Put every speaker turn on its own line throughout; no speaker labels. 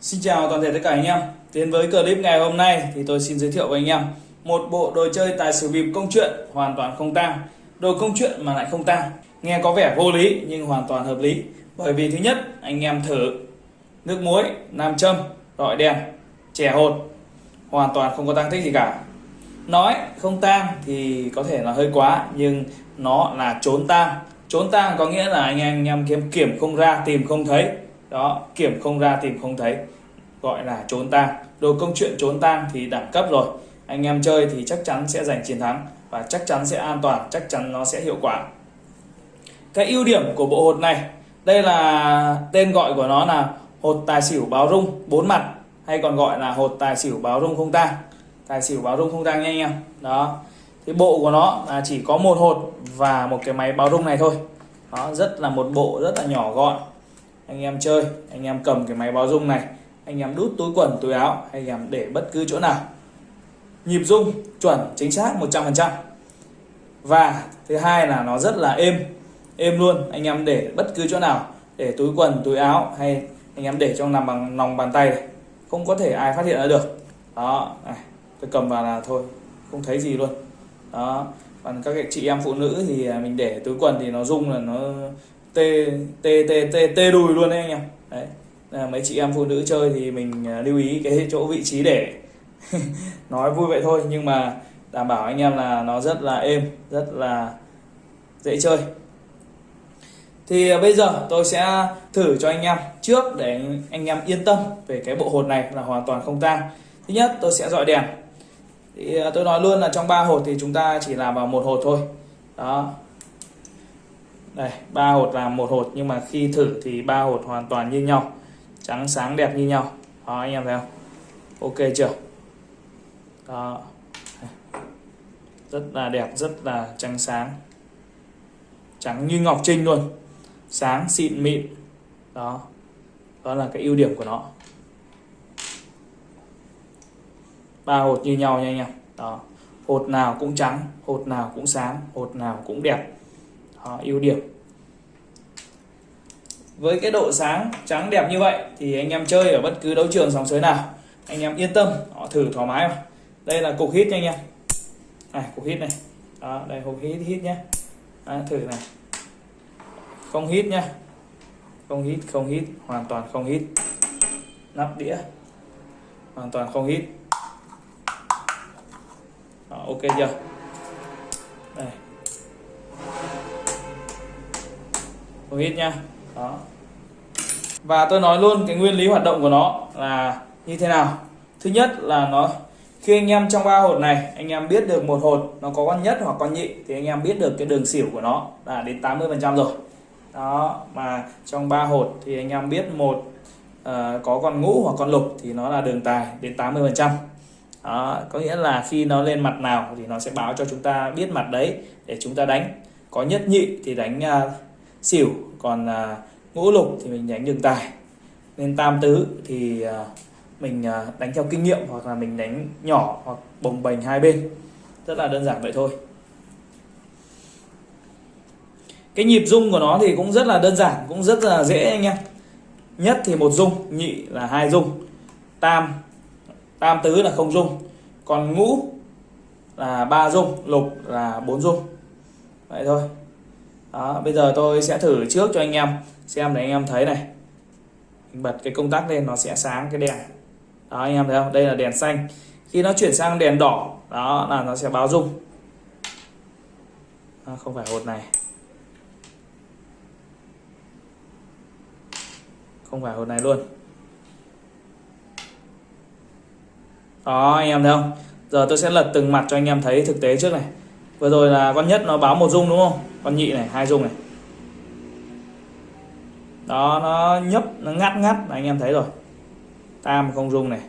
Xin chào toàn thể tất cả anh em. Đến với clip ngày hôm nay thì tôi xin giới thiệu với anh em một bộ đồ chơi tài xỉu bịp công chuyện hoàn toàn không tang. Đồ công chuyện mà lại không tang. Nghe có vẻ vô lý nhưng hoàn toàn hợp lý. Bởi vì thứ nhất, anh em thử nước muối, nam châm, rọi đèn, chè hột hoàn toàn không có tăng tích gì cả. Nói không tang thì có thể là hơi quá nhưng nó là trốn tang. Trốn tang có nghĩa là anh em, anh em kiếm kiểm không ra, tìm không thấy đó, kiểm không ra, tìm không thấy. Gọi là trốn tang. Đồ công chuyện trốn tang thì đẳng cấp rồi. Anh em chơi thì chắc chắn sẽ giành chiến thắng và chắc chắn sẽ an toàn, chắc chắn nó sẽ hiệu quả. Cái ưu điểm của bộ hột này, đây là tên gọi của nó là hột tài xỉu báo rung bốn mặt, hay còn gọi là hột tài xỉu báo rung không tang. Tài xỉu báo rung không tang nha anh em. Đó. Thì bộ của nó là chỉ có một hột và một cái máy báo rung này thôi. Đó rất là một bộ rất là nhỏ gọn anh em chơi, anh em cầm cái máy báo rung này, anh em đút túi quần, túi áo, anh em để bất cứ chỗ nào. Nhịp rung, chuẩn, chính xác 100% và thứ hai là nó rất là êm êm luôn, anh em để bất cứ chỗ nào, để túi quần, túi áo hay anh em để trong nằm bằng lòng bàn tay này. không có thể ai phát hiện ra được. Đó, này, tôi cầm vào là thôi, không thấy gì luôn. Đó, còn các chị em phụ nữ thì mình để túi quần thì nó rung là nó tê tê tê tê tê đùi luôn đấy anh em. Đấy là mấy chị em phụ nữ chơi thì mình à, lưu ý cái chỗ vị trí để nói vui vậy thôi, nhưng mà đảm bảo anh em là nó rất là êm, rất là dễ chơi. Thì à, bây giờ tôi sẽ thử cho anh em trước để anh em yên tâm về cái bộ hột này là hoàn toàn không tang. Thứ nhất, tôi sẽ dọi đèn. Thì à, tôi nói luôn là trong ba hột thì chúng ta chỉ làm vào một hột thôi. Đó đây, ba hột là một hột, nhưng mà khi thử thì ba hột hoàn toàn như nhau. Trắng sáng đẹp như nhau. Đó, anh em thấy không? Ok chưa? Đó. Rất là đẹp, rất là trắng sáng. Trắng như ngọc trinh luôn. Sáng, xịn, mịn. Đó. Đó là cái ưu điểm của nó. Ba hột như nhau nha anh em. Đó. Hột nào cũng trắng, hột nào cũng sáng, hột nào cũng đẹp. À, ưu điểm. Với cái độ sáng trắng đẹp như vậy thì anh em chơi ở bất cứ đấu trường sòng sới nào anh em yên tâm họ thử thoải mái mà. Đây là cục hít nha anh em. Này cục hít này. Đó đây cục hít hít nhé đó, thử này. Không hít nhá. Không hít không hít hoàn toàn không hít nắp đĩa. Hoàn toàn không hít đó, ok chưa? Đây. Không hít nha. Đó. Và tôi nói luôn cái nguyên lý hoạt động của nó là như thế nào. Thứ nhất là nó khi anh em trong ba hột này anh em biết được một hột nó có con nhất hoặc con nhị thì anh em biết được cái đường xỉu của nó là đến 80 phần trăm rồi. Đó mà trong ba hột thì anh em biết một uh, có con ngũ hoặc con lục thì nó là đường tài đến 80 phần trăm. Đó có nghĩa là khi nó lên mặt nào thì nó sẽ báo cho chúng ta biết mặt đấy để chúng ta đánh. Có nhất nhị thì đánh uh, xỉu còn à, ngũ lục thì mình đánh đường tài. Nên tam tứ thì à, mình à, đánh theo kinh nghiệm hoặc là mình đánh nhỏ hoặc bồng bềnh hai bên. Rất là đơn giản vậy thôi. Cái nhịp rung của nó thì cũng rất là đơn giản cũng rất là dễ anh em. Nhất thì một rung nhị là hai rung. Tam tam tứ là không rung. Còn ngũ là ba rung lục là bốn rung. Vậy thôi đó bây giờ tôi sẽ thử trước cho anh em xem để anh em thấy này. Mình bật cái công tắc lên nó sẽ sáng cái đèn. Đó anh em thấy không? Đây là đèn xanh. Khi nó chuyển sang đèn đỏ đó là nó sẽ báo rung. À, không phải hột này. Không phải hột này luôn. Đó anh em thấy không? Giờ tôi sẽ lật từng mặt cho anh em thấy thực tế trước này. Vừa rồi là con nhất nó báo một rung đúng không? Con nhị này, hai rung này. Đó, nó nhấp, nó ngắt ngắt, anh em thấy rồi. Tam không rung này.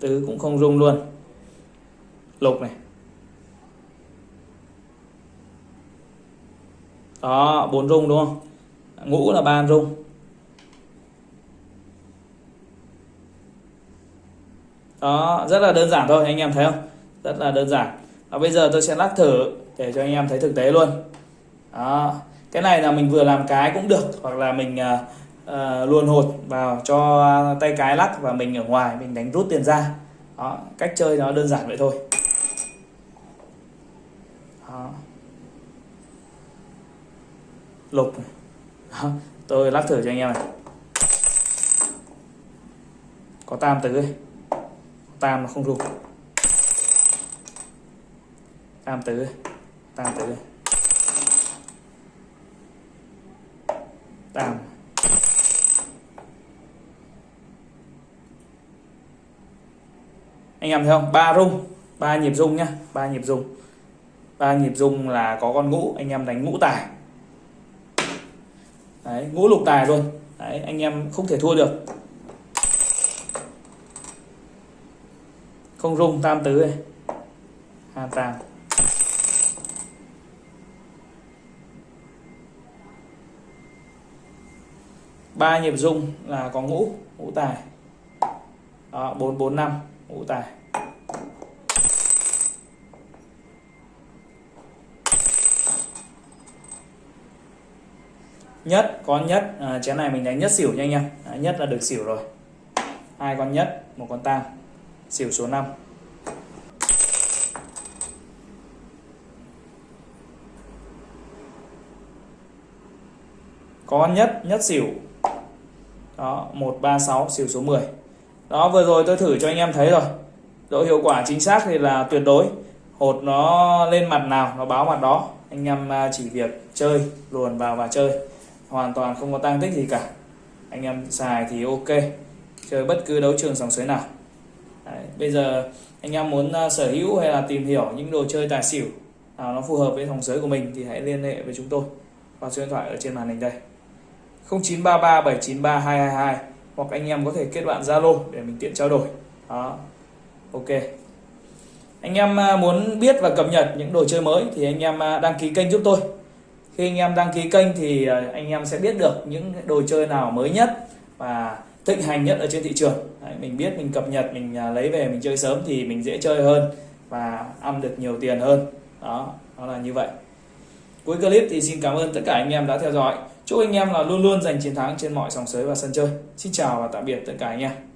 Tứ cũng không rung luôn. Lục này. Đó, bốn rung đúng không? Ngũ là ba rung đó, rất là đơn giản thôi, anh em thấy không? Rất là đơn giản. Và bây giờ tôi sẽ lắc thử để cho anh em thấy thực tế luôn đó cái này là mình vừa làm cái cũng được hoặc là mình uh, luồn hột vào cho tay cái lắc và mình ở ngoài mình đánh rút tiền ra đó cách chơi nó đơn giản vậy thôi đó. lục đó. tôi lắc thử cho anh em này có tam tứ ấy. tam nó không lục. tam tứ tam đây tam. Anh em thấy không? Ba rung, ba nhịp rung nhá, ba nhịp rung. Ba nhịp rung là có con ngũ, anh em đánh ngũ tài. Đấy, ngũ lục tài luôn. Đấy, anh em không thể thua được. Không rung, tam tứ này hai tam. Ba nhịp rung là có ngũ ngũ tài. Đó bốn bốn năm ngũ tài. Nhất con nhất. À, chén này mình đánh nhất xỉu nha anh em. À, nhất là được xỉu rồi. Hai con nhất một con tam. Xỉu số 5 có nhất nhất xỉu đó 136 xỉu số 10 đó vừa rồi tôi thử cho anh em thấy rồi. Độ hiệu quả chính xác thì là tuyệt đối. Hột nó lên mặt nào nó báo mặt đó. Anh em à, chỉ việc chơi luồn vào và chơi. Hoàn toàn không có tăng tích gì cả. Anh em xài thì ok. Chơi bất cứ đấu trường sòng sới nào. Đấy, bây giờ anh em muốn à, sở hữu hay là tìm hiểu những đồ chơi tài xỉu nào nó phù hợp với sòng sới của mình thì hãy liên hệ với chúng tôi. Qua số điện thoại ở trên màn hình đây. 0933 793 222 hoặc anh em có thể kết bạn Zalo để mình tiện trao đổi. Đó. Ok. Anh em à, muốn biết và cập nhật những đồ chơi mới thì anh em à, đăng ký kênh giúp tôi. Khi anh em đăng ký kênh thì à, anh em sẽ biết được những đồ chơi nào mới nhất và thịnh hành nhất ở trên thị trường. Đấy, mình biết mình cập nhật mình lấy về mình chơi sớm thì mình dễ chơi hơn và ăn được nhiều tiền hơn. Đó nó là như vậy. Cuối clip thì xin cảm ơn tất cả anh em đã theo dõi chúc anh em là luôn luôn giành chiến thắng trên mọi sòng sới và sân chơi. Xin chào và tạm biệt tất cả anh em.